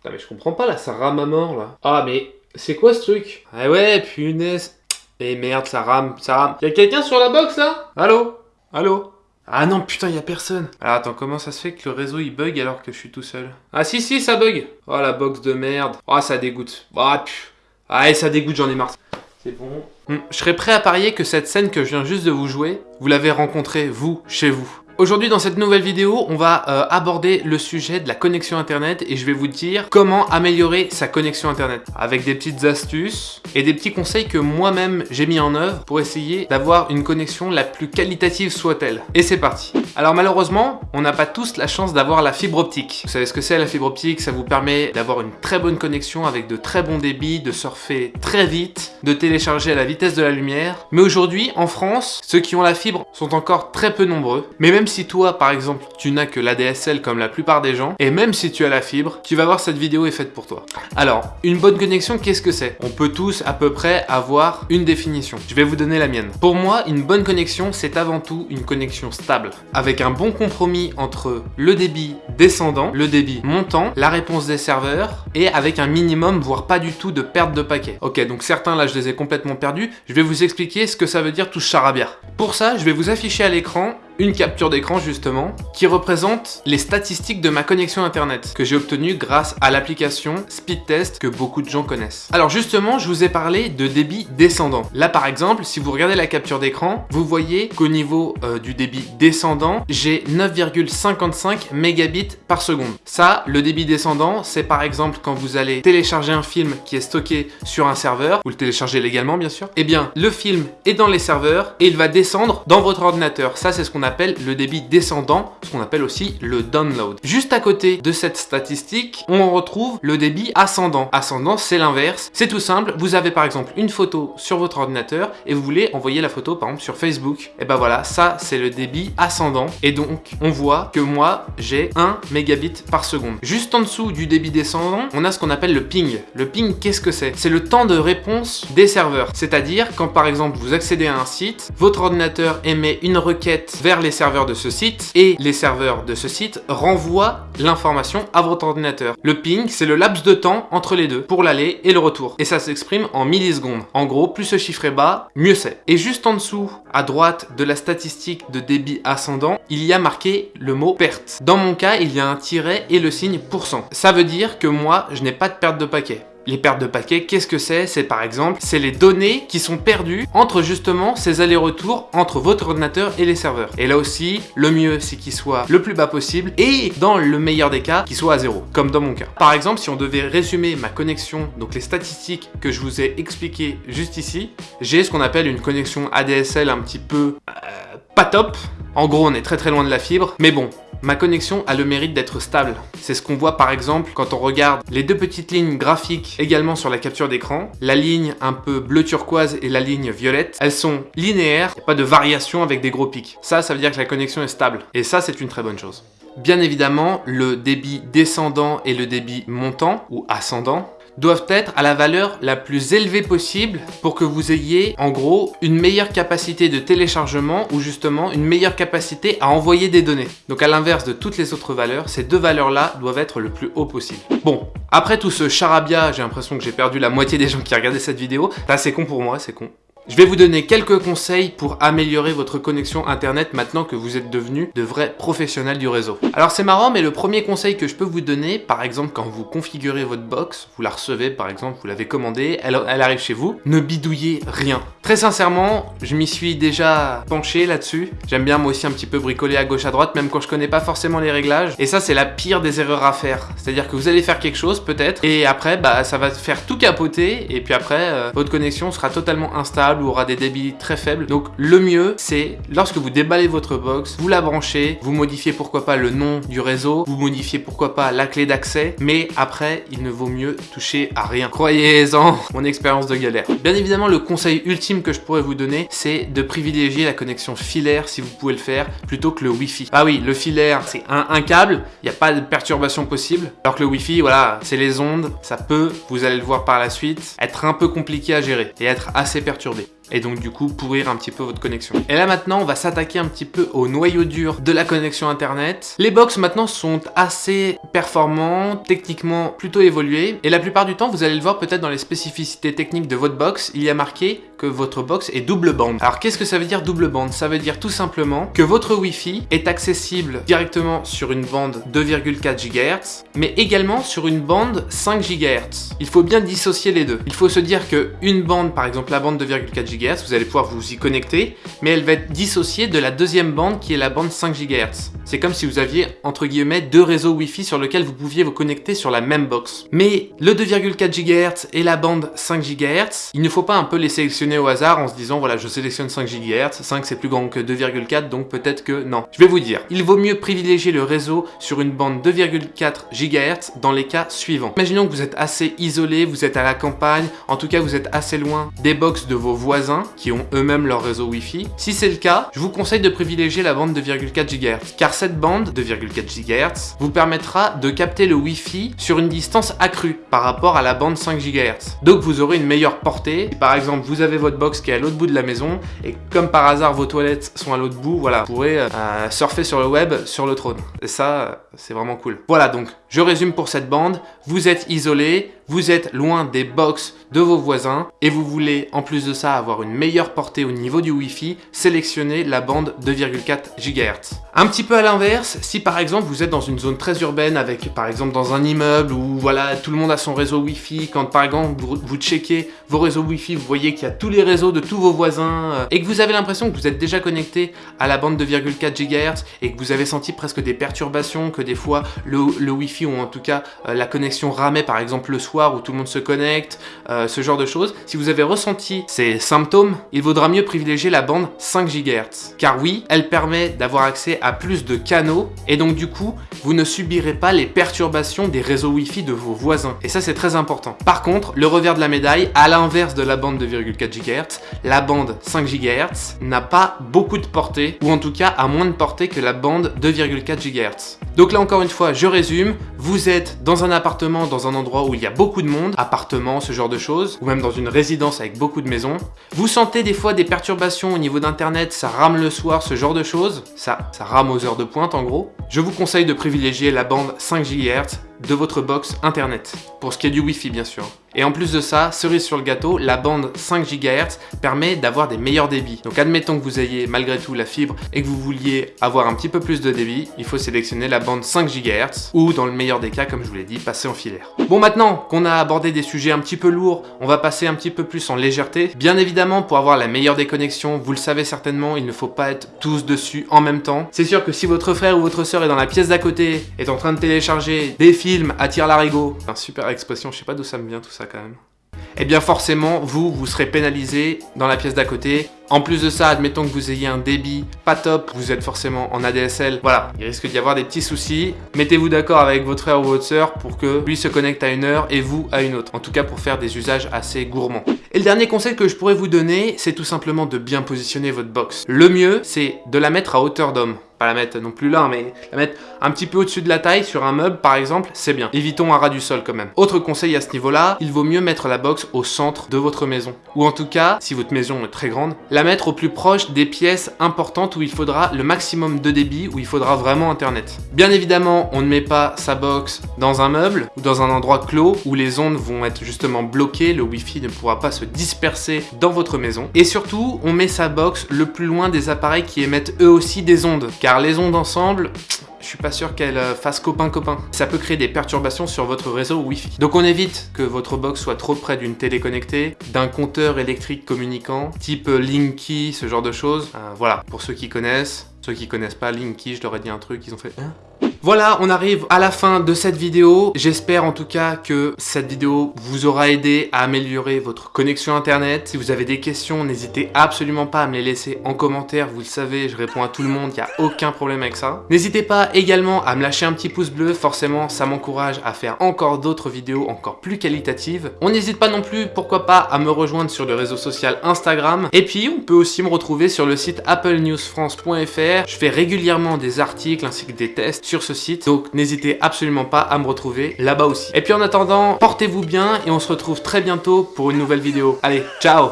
Putain, mais je comprends pas là, ça rame à mort là. Ah, mais c'est quoi ce truc? Ah ouais, punaise. Eh merde, ça rame, ça rame. Y'a quelqu'un sur la box là? Allô? Allô? Ah non, putain, y a personne. Alors attends, comment ça se fait que le réseau il bug alors que je suis tout seul? Ah si, si, ça bug. Oh la box de merde. Oh, ça dégoûte. Ah, ah ça dégoûte, j'en ai marre. C'est bon. Hum, je serais prêt à parier que cette scène que je viens juste de vous jouer, vous l'avez rencontrée, vous, chez vous. Aujourd'hui dans cette nouvelle vidéo, on va euh, aborder le sujet de la connexion internet et je vais vous dire comment améliorer sa connexion internet avec des petites astuces et des petits conseils que moi-même j'ai mis en œuvre pour essayer d'avoir une connexion la plus qualitative soit-elle. Et c'est parti Alors malheureusement, on n'a pas tous la chance d'avoir la fibre optique. Vous savez ce que c'est la fibre optique? Ça vous permet d'avoir une très bonne connexion avec de très bons débits, de surfer très vite, de télécharger à la vitesse de la lumière. Mais aujourd'hui, en France, ceux qui ont la fibre sont encore très peu nombreux. Mais même si toi, par exemple, tu n'as que l'ADSL comme la plupart des gens, et même si tu as la fibre, tu vas voir cette vidéo est faite pour toi. Alors, une bonne connexion, qu'est-ce que c'est? On peut tous à peu près avoir une définition. Je vais vous donner la mienne. Pour moi, une bonne connexion, c'est avant tout une connexion stable, avec un bon compromis entre le débit descendant, le débit montant, la réponse des serveurs, et avec un minimum, voire pas du tout, de perte de paquets. Ok, donc certains là, je les ai complètement perdus. Je vais vous expliquer ce que ça veut dire tout charabia. Pour ça, je vais vous afficher à l'écran une capture d'écran justement qui représente les statistiques de ma connexion internet que j'ai obtenue grâce à l'application Speedtest que beaucoup de gens connaissent. Alors justement, je vous ai parlé de débit descendant. Là par exemple, si vous regardez la capture d'écran, vous voyez qu'au niveau euh, du débit descendant, j'ai 9,55 mégabits par seconde. Ça, le débit descendant, c'est par exemple quand vous allez télécharger un film qui est stocké sur un serveur, vous le téléchargez légalement bien sûr, eh bien le film est dans les serveurs et il va descendre dans votre ordinateur. Ça, c'est ce qu'on appelle le débit descendant, ce qu'on appelle aussi le download. Juste à côté de cette statistique, on retrouve le débit ascendant. Ascendant, c'est l'inverse. C'est tout simple, vous avez par exemple une photo sur votre ordinateur et vous voulez envoyer la photo par exemple sur Facebook. Et ben voilà, ça c'est le débit ascendant. Et donc, on voit que moi, j'ai 1 mégabit par seconde. Juste en dessous du débit descendant, on a ce qu'on appelle le ping. Le ping, qu'est-ce que c'est? C'est le temps de réponse des serveurs. C'est-à-dire quand par exemple vous accédez à un site, votre ordinateur émet une requête vers les serveurs de ce site et les serveurs de ce site renvoient l'information à votre ordinateur. Le ping, c'est le laps de temps entre les deux pour l'aller et le retour. Et ça s'exprime en millisecondes. En gros, plus ce chiffre est bas, mieux c'est. Et juste en dessous, à droite de la statistique de débit ascendant, il y a marqué le mot perte. Dans mon cas, il y a un tiret et le signe pourcent. Ça veut dire que moi, je n'ai pas de perte de paquet. Les pertes de paquets, qu'est-ce que c'est? C'est par exemple, c'est les données qui sont perdues entre justement ces allers-retours entre votre ordinateur et les serveurs. Et là aussi, le mieux c'est qu'il soit le plus bas possible et dans le meilleur des cas, qu'il soit à zéro, comme dans mon cas. Par exemple, si on devait résumer ma connexion, donc les statistiques que je vous ai expliquées juste ici, j'ai ce qu'on appelle une connexion ADSL un petit peu... Euh, pas top. En gros, on est très très loin de la fibre, mais bon, Ma connexion a le mérite d'être stable. C'est ce qu'on voit par exemple quand on regarde les deux petites lignes graphiques également sur la capture d'écran. La ligne un peu bleu turquoise et la ligne violette. Elles sont linéaires, il pas de variation avec des gros pics. Ça, ça veut dire que la connexion est stable. Et ça, c'est une très bonne chose. Bien évidemment, le débit descendant et le débit montant ou ascendant doivent être à la valeur la plus élevée possible pour que vous ayez en gros une meilleure capacité de téléchargement ou justement une meilleure capacité à envoyer des données. Donc à l'inverse de toutes les autres valeurs, ces deux valeurs-là doivent être le plus haut possible. Bon, après tout ce charabia, j'ai l'impression que j'ai perdu la moitié des gens qui regardaient cette vidéo. C'est con pour moi, c'est con. Je vais vous donner quelques conseils pour améliorer votre connexion internet maintenant que vous êtes devenus de vrais professionnels du réseau. Alors c'est marrant mais le premier conseil que je peux vous donner, par exemple quand vous configurez votre box, vous la recevez par exemple, vous l'avez commandée, elle, arrive chez vous, ne bidouillez rien. Très sincèrement, je m'y suis déjà penché là-dessus. J'aime bien moi aussi un petit peu bricoler à gauche à droite, même quand je connais pas forcément les réglages. Et ça c'est la pire des erreurs à faire. C'est-à-dire que vous allez faire quelque chose peut-être, et après bah ça va faire tout capoter, et puis après euh, votre connexion sera totalement instable aura des débits très faibles. Donc le mieux, c'est lorsque vous déballez votre box, vous la branchez, vous modifiez pourquoi pas le nom du réseau, vous modifiez pourquoi pas la clé d'accès, mais après, il ne vaut mieux toucher à rien. Croyez-en, mon expérience de galère. Bien évidemment, le conseil que je pourrais vous donner, c'est de privilégier la connexion filaire si vous pouvez le faire, plutôt que le Wi-Fi. Ah oui, le filaire, c'est un, un, câble, il n'y a pas de perturbation possible, alors que le Wi-Fi, voilà, c'est les ondes, ça peut, vous allez le voir par la suite, être un peu compliqué à gérer et être assez perturbé. Et donc du coup pourrir un petit peu votre connexion. Et là maintenant, on va s'attaquer un petit peu au noyau dur de la connexion internet. Les box maintenant sont assez performants, techniquement plutôt évolués, et la plupart du temps, vous allez le voir peut-être dans les spécificités techniques de votre box, il y a marqué que votre box est double bande. Alors qu'est-ce que ça veut dire double bande? Ça veut dire tout simplement que votre Wi-Fi est accessible directement sur une bande 2,4 GHz, mais également sur une bande 5 GHz. Il faut bien dissocier les deux. Il faut se dire que une bande, par exemple la bande 2,4 GHz, vous allez pouvoir vous y connecter, mais elle va être dissociée de la deuxième bande qui est la bande 5 GHz. C'est comme si vous aviez, entre guillemets, deux réseaux Wi-Fi sur lesquels vous pouviez vous connecter sur la même box. Mais le 2,4 GHz et la bande 5 GHz, il ne faut pas un peu les sélectionner au hasard en se disant, voilà, je sélectionne 5 GHz, 5 c'est plus grand que 2,4, donc peut-être que non. Je vais vous dire, il vaut mieux privilégier le réseau sur une bande 2,4 GHz dans les cas suivants. Imaginons que vous êtes assez isolé, vous êtes à la campagne, en tout cas vous êtes assez loin des box de vos voisins qui ont eux-mêmes leur réseau Wi-Fi. Si c'est le cas, je vous conseille de privilégier la bande 2,4 GHz, car cette bande, 2,4 GHz, vous permettra de capter le Wi-Fi sur une distance accrue par rapport à la bande 5 GHz. Donc vous aurez une meilleure portée. Par exemple, vous avez votre box qui est à l'autre bout de la maison et comme par hasard vos toilettes sont à l'autre bout, voilà, vous pourrez euh, surfer sur le web sur le trône. Et ça, c'est vraiment cool. Voilà donc, je résume pour cette bande. Vous êtes isolé, vous êtes loin des box de vos voisins et vous voulez en plus de ça avoir une meilleure portée au niveau du Wi-Fi, sélectionnez la bande 2,4 GHz. Un petit peu à l'inverse, si par exemple vous êtes dans une zone très urbaine avec par exemple dans un immeuble où voilà tout le monde a son réseau Wi-Fi, quand par exemple vous, checkez vos réseaux Wi-Fi, vous voyez qu'il y a tous les réseaux de tous vos voisins euh, et que vous avez l'impression que vous êtes déjà connecté à la bande 2,4 GHz et que vous avez senti presque des perturbations, que des fois le, le Wi-Fi ou en tout cas euh, la connexion ramait par exemple le soir où tout le monde se connecte, euh, ce genre de choses. Si vous avez ressenti ces symptômes, il vaudra mieux privilégier la bande 5 GHz. Car oui, elle permet d'avoir accès à plus de canaux et donc du coup, vous ne subirez pas les perturbations des réseaux Wi-Fi de vos voisins. Et ça, c'est très important. Par contre, le revers de la médaille, à l'inverse de la bande 2,4 GHz, la bande 5 GHz n'a pas beaucoup de portée, ou en tout cas a moins de portée que la bande 2,4 GHz. Donc là encore une fois, je résume, vous êtes dans un appartement, dans un endroit où il y a beaucoup de monde, appartement, ce genre de choses, ou même dans une résidence avec beaucoup de maisons. Vous sentez des fois des perturbations au niveau d'internet, ça rame le soir, ce genre de choses, ça, ça rame aux heures de pointe en gros. Je vous conseille de privilégier la bande 5 GHz de votre box internet, pour ce qui est du Wi-Fi bien sûr. Et en plus de ça, cerise sur le gâteau, la bande 5 GHz permet d'avoir des meilleurs débits. Donc admettons que vous ayez malgré tout la fibre et que vous vouliez avoir un petit peu plus de débit, il faut sélectionner la bande 5 GHz ou dans le meilleur des cas, comme je vous l'ai dit, passer en filaire. Bon maintenant qu'on a abordé des sujets un petit peu lourds, on va passer un petit peu plus en légèreté. Bien évidemment, pour avoir la meilleure des connexions, vous le savez certainement, il ne faut pas être tous dessus en même temps. C'est sûr que si votre frère ou votre soeur est dans la pièce d'à côté, est en train de télécharger des films, attire l'arigot, un super expression, je sais pas d'où ça me vient tout ça quand même eh bien forcément, vous, vous serez pénalisé dans la pièce d'à côté. En plus de ça, admettons que vous ayez un débit pas top, vous êtes forcément en ADSL, voilà, il risque d'y avoir des petits soucis. Mettez-vous d'accord avec votre frère ou votre soeur pour que lui se connecte à une heure et vous à une autre. En tout cas pour faire des usages assez gourmands. Et le dernier conseil que je pourrais vous donner, c'est tout simplement de bien positionner votre box. Le mieux, c'est de la mettre à hauteur d'homme pas la mettre non plus là, mais la mettre un petit peu au-dessus de la taille sur un meuble par exemple, c'est bien. Évitons un ras du sol quand même. Autre conseil à ce niveau-là, il vaut mieux mettre la box au centre de votre maison. Ou en tout cas, si votre maison est très grande, la mettre au plus proche des pièces importantes où il faudra le maximum de débit, où il faudra vraiment internet. Bien évidemment, on ne met pas sa box dans un meuble ou dans un endroit clos où les ondes vont être justement bloquées, le wifi ne pourra pas se disperser dans votre maison. Et surtout, on met sa box le plus loin des appareils qui émettent eux aussi des ondes. Les ondes ensemble, je suis pas sûr qu'elles euh, fassent copain-copain. Ça peut créer des perturbations sur votre réseau Wi-Fi. Donc on évite que votre box soit trop près d'une télé connectée, d'un compteur électrique communicant, type Linky, ce genre de choses. Euh, voilà, pour ceux qui connaissent. Ceux qui connaissent pas Linky, je leur ai dit un truc, ils ont fait hein? Voilà, on arrive à la fin de cette vidéo. J'espère en tout cas que cette vidéo vous aura aidé à améliorer votre connexion internet. Si vous avez des questions, n'hésitez absolument pas à me les laisser en commentaire. Vous le savez, je réponds à tout le monde, il n'y a aucun problème avec ça. N'hésitez pas également à me lâcher un petit pouce bleu. Forcément, ça m'encourage à faire encore d'autres vidéos encore plus qualitatives. On n'hésite pas non plus, pourquoi pas, à me rejoindre sur le réseau social Instagram. Et puis, on peut aussi me retrouver sur le site applenewsfrance.fr. Je fais régulièrement des articles ainsi que des tests sur site. Donc n'hésitez absolument pas à me retrouver là-bas aussi. Et puis en attendant, portez-vous bien et on se retrouve très bientôt pour une nouvelle vidéo. Allez, ciao